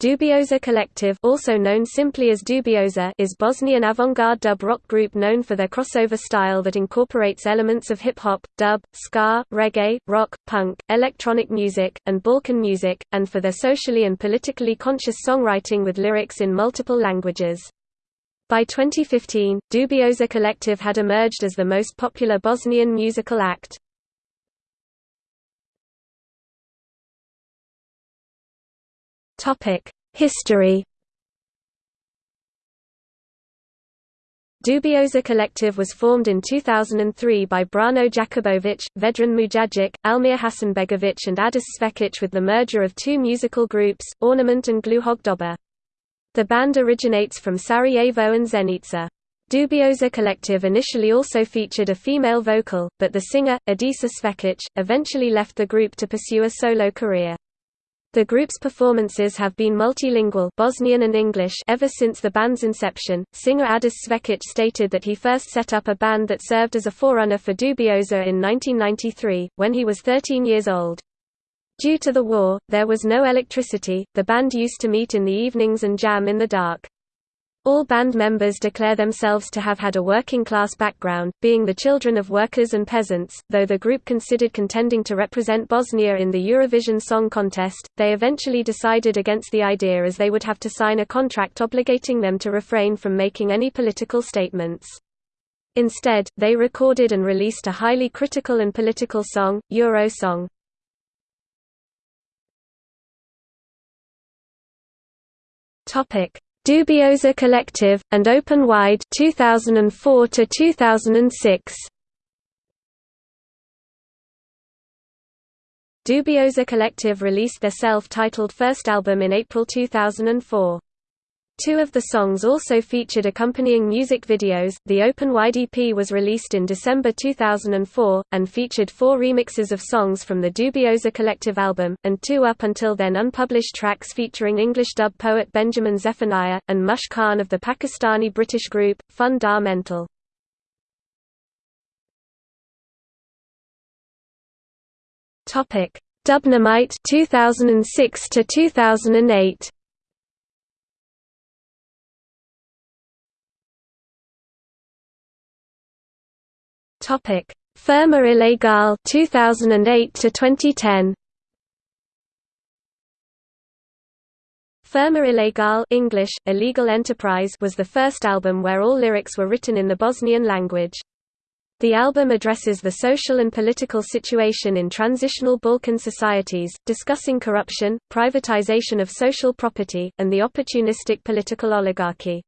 Dubioza Collective also known simply as Dubioza is Bosnian avant-garde dub rock group known for their crossover style that incorporates elements of hip-hop, dub, ska, reggae, rock, punk, electronic music, and Balkan music, and for their socially and politically conscious songwriting with lyrics in multiple languages. By 2015, Dubioza Collective had emerged as the most popular Bosnian musical act. History Dubioza Collective was formed in 2003 by Brano Jakubovic, Vedran Mujagic, Almir Hasanbegovic and Adis Svekic with the merger of two musical groups, Ornament and Gluhog Doba. The band originates from Sarajevo and Zenica. Dubioza Collective initially also featured a female vocal, but the singer, Adisa Svekic, eventually left the group to pursue a solo career. The group's performances have been multilingual Bosnian and English ever since the band's inception. Singer Adis Svekic stated that he first set up a band that served as a forerunner for Dubioza in 1993, when he was 13 years old. Due to the war, there was no electricity, the band used to meet in the evenings and jam in the dark. All band members declare themselves to have had a working-class background, being the children of workers and peasants. Though the group considered contending to represent Bosnia in the Eurovision Song Contest, they eventually decided against the idea as they would have to sign a contract obligating them to refrain from making any political statements. Instead, they recorded and released a highly critical and political song, Euro Song. Topic Dubioza Collective, and Open Wide 2004 to 2006. Dubioza Collective released their self-titled first album in April 2004. Two of the songs also featured accompanying music videos. The Open Wide EP was released in December 2004, and featured four remixes of songs from the Dubioza Collective album, and two up until then unpublished tracks featuring English dub poet Benjamin Zephaniah, and Mush Khan of the Pakistani British group, Fun-Da-Mental. Dubnamite 2006 to 2008 Topic: Firma Ilegal 2008 to 2010. Firma Ilegal English, Illegal Enterprise was the first album where all lyrics were written in the Bosnian language. The album addresses the social and political situation in transitional Balkan societies, discussing corruption, privatization of social property, and the opportunistic political oligarchy.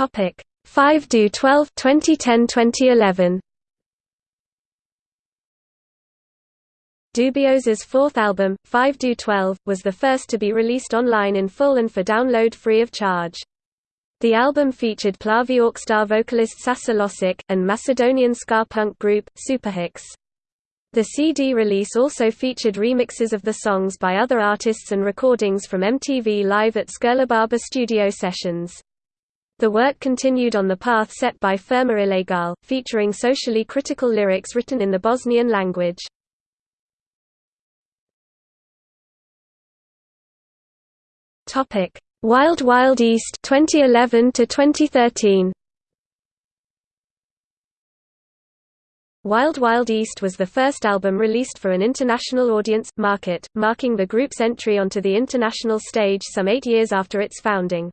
Topic 5 do 12 2010 2011 Dubioza's fourth album, 5 do 12, was the first to be released online in full and for download free of charge. The album featured Plavi Orkestar vocalist Sasa Losic, and Macedonian ska punk group, Superhiks. The CD release also featured remixes of the songs by other artists and recordings from MTV Live at Skurlababa studio sessions. The work continued on the path set by Firma Ilegal, featuring socially critical lyrics written in the Bosnian language. Topic: Wild Wild East 2011 to 2013. Wild Wild East was the first album released for an international audience market, marking the group's entry onto the international stage some 8 years after its founding.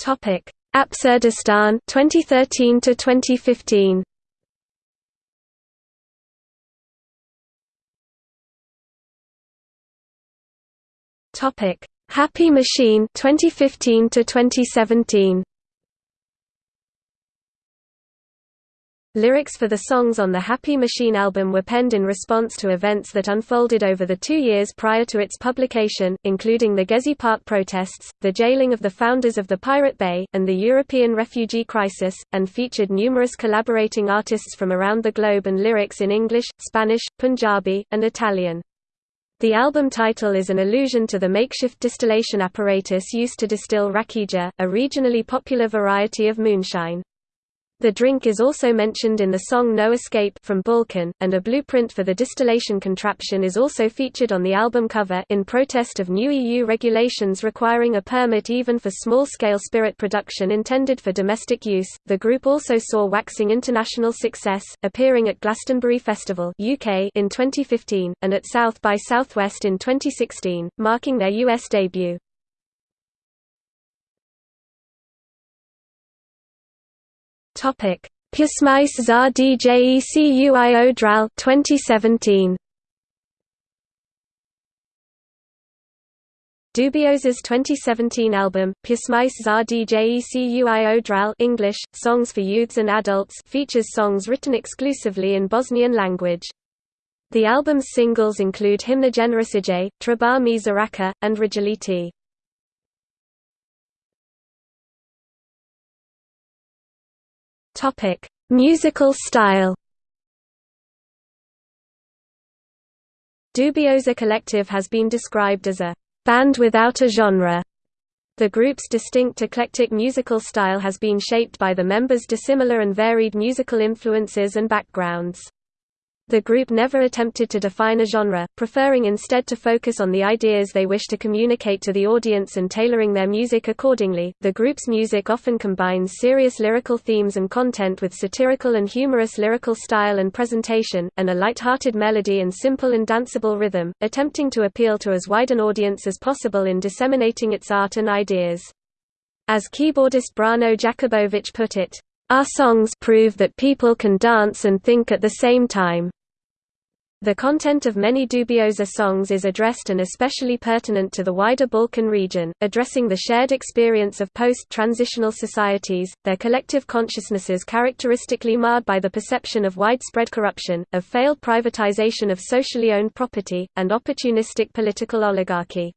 Topic: Absurdistan 2013 to 2015. Topic: Happy Machine 2015 to 2017. Lyrics for the songs on the Happy Machine album were penned in response to events that unfolded over the two years prior to its publication, including the Gezi Park protests, the jailing of the founders of the Pirate Bay, and the European refugee crisis, and featured numerous collaborating artists from around the globe and lyrics in English, Spanish, Punjabi, and Italian. The album title is an allusion to the makeshift distillation apparatus used to distill rakija, a regionally popular variety of moonshine. The drink is also mentioned in the song No Escape from Balkan, and a blueprint for the distillation contraption is also featured on the album cover in protest of new EU regulations requiring a permit even for small-scale spirit production intended for domestic use. The group also saw waxing international success, appearing at Glastonbury Festival (UK) in 2015 and at South by Southwest in 2016, marking their US debut. Topic: DJECUIO DRAL 2017. Dubioza's 2017 album, Pysmais za DJECUIO DRAL English, Songs for Youths and Adults features songs written exclusively in Bosnian language. The album's singles include Himna Generacije, mi Zaraka, and Rijaliti. Topic: Musical style. Dubioza Collective has been described as a band without a genre. The group's distinct eclectic musical style has been shaped by the members' dissimilar and varied musical influences and backgrounds. The group never attempted to define a genre, preferring instead to focus on the ideas they wish to communicate to the audience and tailoring their music accordingly. The group's music often combines serious lyrical themes and content with satirical and humorous lyrical style and presentation, and a light-hearted melody and simple and danceable rhythm, attempting to appeal to as wide an audience as possible in disseminating its art and ideas. As keyboardist Brano Jakubovic put it, our songs prove that people can dance and think at the same time. The content of many Dubioza songs is addressed and especially pertinent to the wider Balkan region, addressing the shared experience of post-transitional societies, their collective consciousnesses characteristically marred by the perception of widespread corruption, of failed privatization of socially owned property, and opportunistic political oligarchy.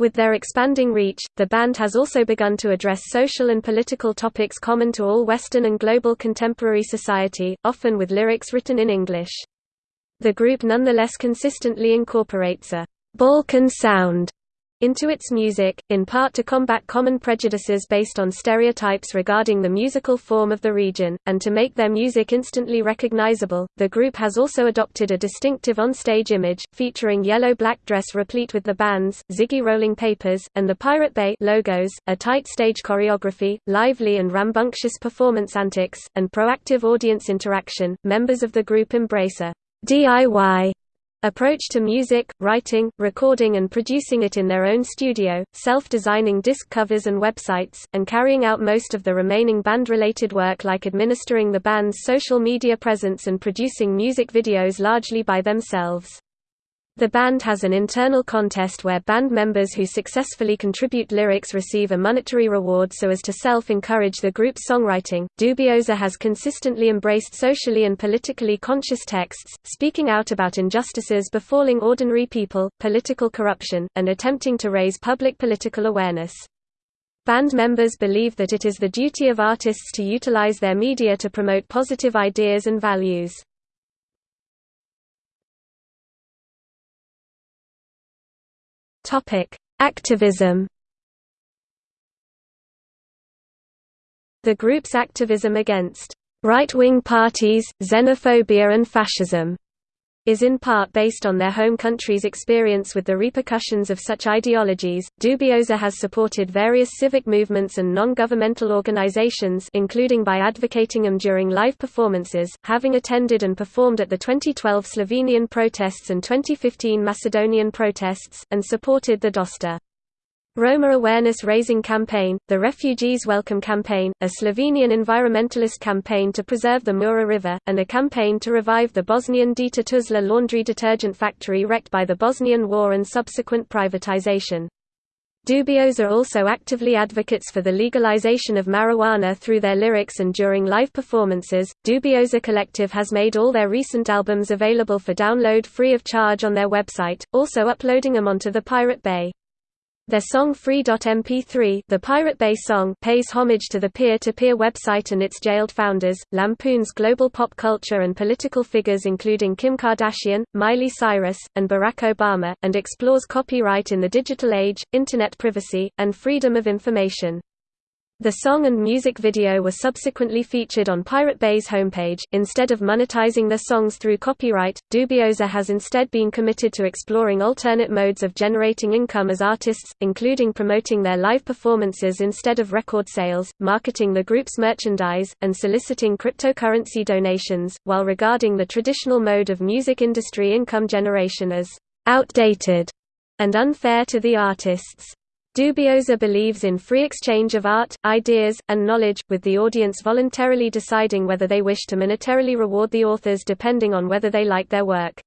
With their expanding reach, the band has also begun to address social and political topics common to all Western and global contemporary society, often with lyrics written in English. The group nonetheless consistently incorporates a Balkan sound into its music, in part to combat common prejudices based on stereotypes regarding the musical form of the region, and to make their music instantly recognizable. The group has also adopted a distinctive on-stage image, featuring yellow-black dress replete with the band's Ziggy Rolling Papers and the Pirate Bay logos, a tight stage choreography, lively and rambunctious performance antics, and proactive audience interaction. Members of the group embrace a DIY approach to music, writing, recording and producing it in their own studio, self-designing disc covers and websites, and carrying out most of the remaining band-related work like administering the band's social media presence and producing music videos largely by themselves. The band has an internal contest where band members who successfully contribute lyrics receive a monetary reward so as to self-encourage the group's songwriting. Dubioza has consistently embraced socially and politically conscious texts, speaking out about injustices befalling ordinary people, political corruption, and attempting to raise public political awareness. Band members believe that it is the duty of artists to utilize their media to promote positive ideas and values. Topic: Activism. The group's activism against right-wing parties, xenophobia and fascism is in part based on their home country's experience with the repercussions of such ideologies. Dubioza has supported various civic movements and non-governmental organizations including by advocating them during live performances, having attended and performed at the 2012 Slovenian protests and 2015 Macedonian protests, and supported the Dosta Roma Awareness Raising Campaign, the Refugees Welcome Campaign, a Slovenian environmentalist campaign to preserve the Mura River, and a campaign to revive the Bosnian Dita Tuzla laundry detergent factory wrecked by the Bosnian War and subsequent privatization. Dubioza also actively advocates for the legalization of marijuana through their lyrics and during live performances. Dubioza Collective has made all their recent albums available for download free of charge on their website, also uploading them onto the Pirate Bay. Their song Free.mp3 the Pirate Bay song pays homage to the peer-to-peer -peer website and its jailed founders, lampoons global pop culture and political figures including Kim Kardashian, Miley Cyrus, and Barack Obama, and explores copyright in the digital age, internet privacy, and freedom of information. The song and music video were subsequently featured on Pirate Bay's homepage. Instead of monetizing their songs through copyright, Dubioza has instead been committed to exploring alternate modes of generating income as artists, including promoting their live performances instead of record sales, marketing the group's merchandise, and soliciting cryptocurrency donations, while regarding the traditional mode of music industry income generation as outdated and unfair to the artists. Dubioza believes in free exchange of art, ideas, and knowledge, with the audience voluntarily deciding whether they wish to monetarily reward the authors depending on whether they like their work.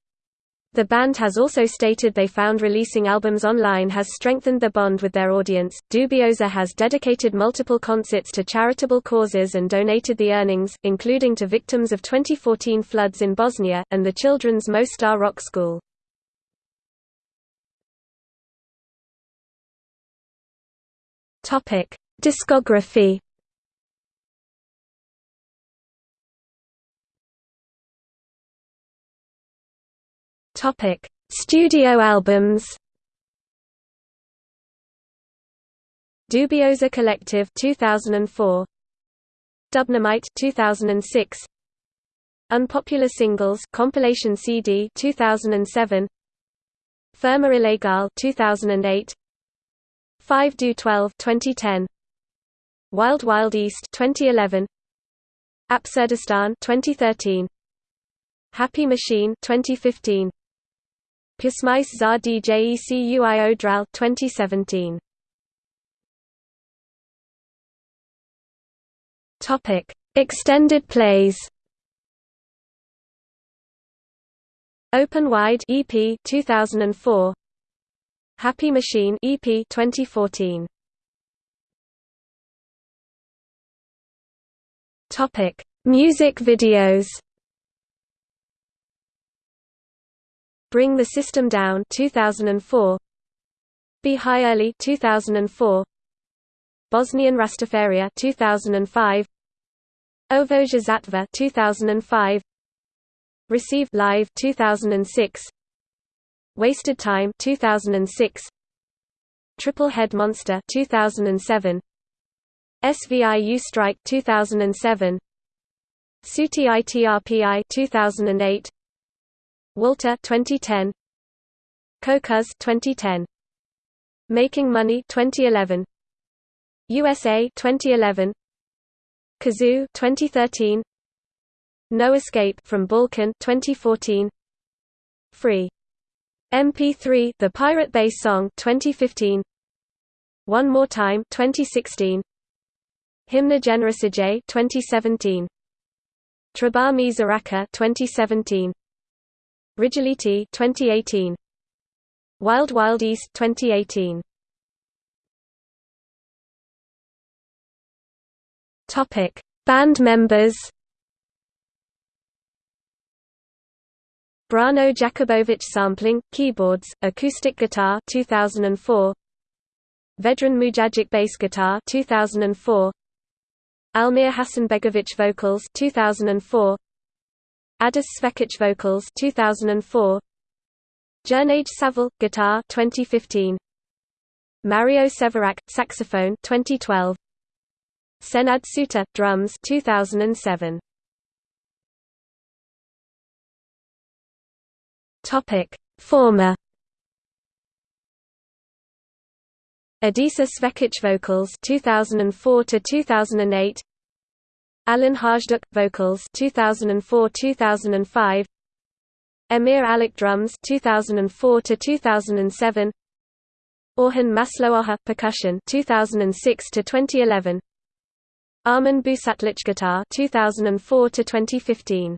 The band has also stated they found releasing albums online has strengthened their bond with their audience. Dubioza has dedicated multiple concerts to charitable causes and donated the earnings, including to victims of 2014 floods in Bosnia, and the children's Mostar Rock School. Topic: Discography. Topic: Studio albums. Dubioza Collective 2004. Dubnamite 2006. Unpopular Singles compilation CD 2007. Firma Ilegal 2008. 5 do 12 2010 Wild Wild East 2011 Absurdistan 2013 Happy Machine 2015 Pusmice za DJECUIO Dral 2017 Topic Extended plays. Open Wide EP 2004 Happy Machine EP 2014. Topic: Music videos. Bring the System Down 2004. Be High Early 2004. Bosnian Rastafaria 2005. Ovoja Zatva 2005. Receive Live 2006. Wasted Time 2006 Triple Head Monster 2007 SVIU Strike 2007 Suti ITRPI 2008 Walter 2010 Kokuz 2010 Making Money 2011 USA 2011 Kazoo 2013 No Escape from Balkan 2014 Free MP3 The Pirate Bay Song 2015 One More Time 2016 Himna Generacije 2017 Trabami Zaraka 2017 Rijaliti 2018 Wild Wild East 2018 Topic. Band members Brano Jakubovic sampling, keyboards, acoustic guitar 2004. Vedran Mujagic bass guitar 2004. Almir Hasanbegovic vocals 2004. Adis Svekic vocals 2004. Jernage Saval guitar 2015. Mario Sevarac saxophone 2012. Senad Suta drums 2007. Topic: Former. Adisa Svekic vocals 2004 to 2008 Alan Hajduk vocals 2004-2005 Emir Alic drums 2004 to 2007 Orhan Masloaha percussion 2006 to 2011 Armin Busatlic guitar 2004 to 2015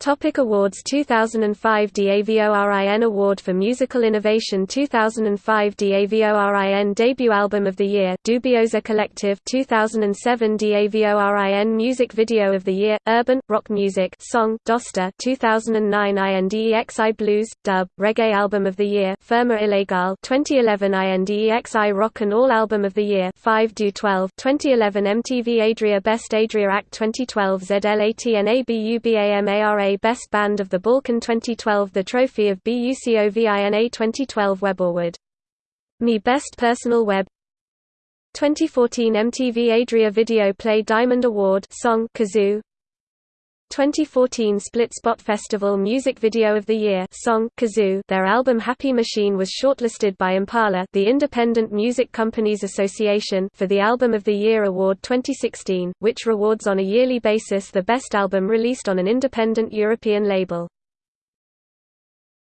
Topic Awards 2005 DAVORIN Award for Musical Innovation 2005 DAVORIN Debut Album of the Year Dubioza Collective 2007 DAVORIN Music Video of the Year Urban Rock Music Song Dosta 2009 INDEXI Blues Dub Reggae Album of the Year Firma Ilegal 2011 INDEXI Rock and All Album of the Year 5 Do 12 2011 MTV Adria Best Adria Act 2012 ZLATNABUBAMARA Best Band of the Balkan 2012 The Trophy of BUCOVINA 2012 Web Award. Me Best Personal Web. 2014 MTV Adria Video Play Diamond Award. Song Kazoo 2014 Split Spot Festival Music Video of the Year song Kazoo Their album Happy Machine was shortlisted by Impala the Independent Music Companies Association for the Album of the Year Award 2016, which rewards on a yearly basis the best album released on an independent European label.